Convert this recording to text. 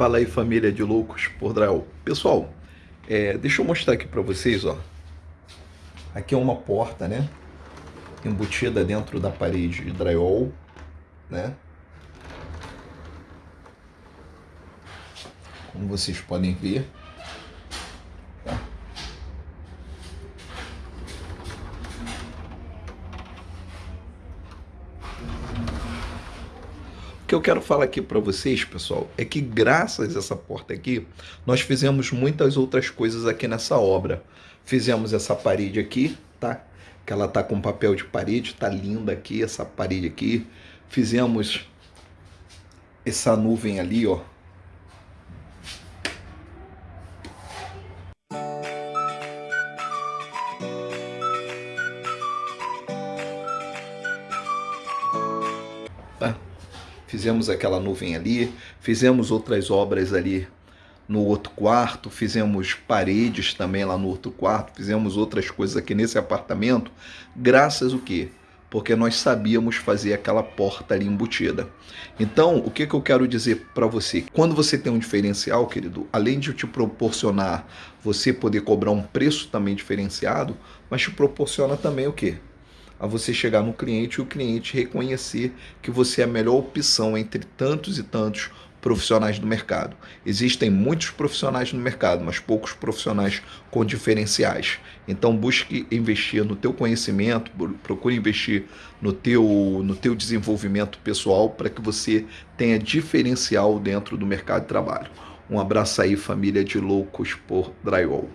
Fala aí família de loucos por drywall. Pessoal, é, deixa eu mostrar aqui para vocês, ó. Aqui é uma porta, né? Embutida dentro da parede de drywall, né? Como vocês podem ver. Que eu quero falar aqui para vocês, pessoal, é que graças a essa porta aqui, nós fizemos muitas outras coisas aqui nessa obra. Fizemos essa parede aqui, tá? Que ela tá com papel de parede, tá linda aqui essa parede aqui. Fizemos essa nuvem ali, ó, Fizemos aquela nuvem ali, fizemos outras obras ali no outro quarto, fizemos paredes também lá no outro quarto, fizemos outras coisas aqui nesse apartamento, graças o quê? Porque nós sabíamos fazer aquela porta ali embutida. Então, o que, que eu quero dizer para você? Quando você tem um diferencial, querido, além de te proporcionar você poder cobrar um preço também diferenciado, mas te proporciona também o quê? A você chegar no cliente e o cliente reconhecer que você é a melhor opção entre tantos e tantos profissionais do mercado. Existem muitos profissionais no mercado, mas poucos profissionais com diferenciais. Então busque investir no teu conhecimento, procure investir no teu, no teu desenvolvimento pessoal para que você tenha diferencial dentro do mercado de trabalho. Um abraço aí, família de loucos por drywall.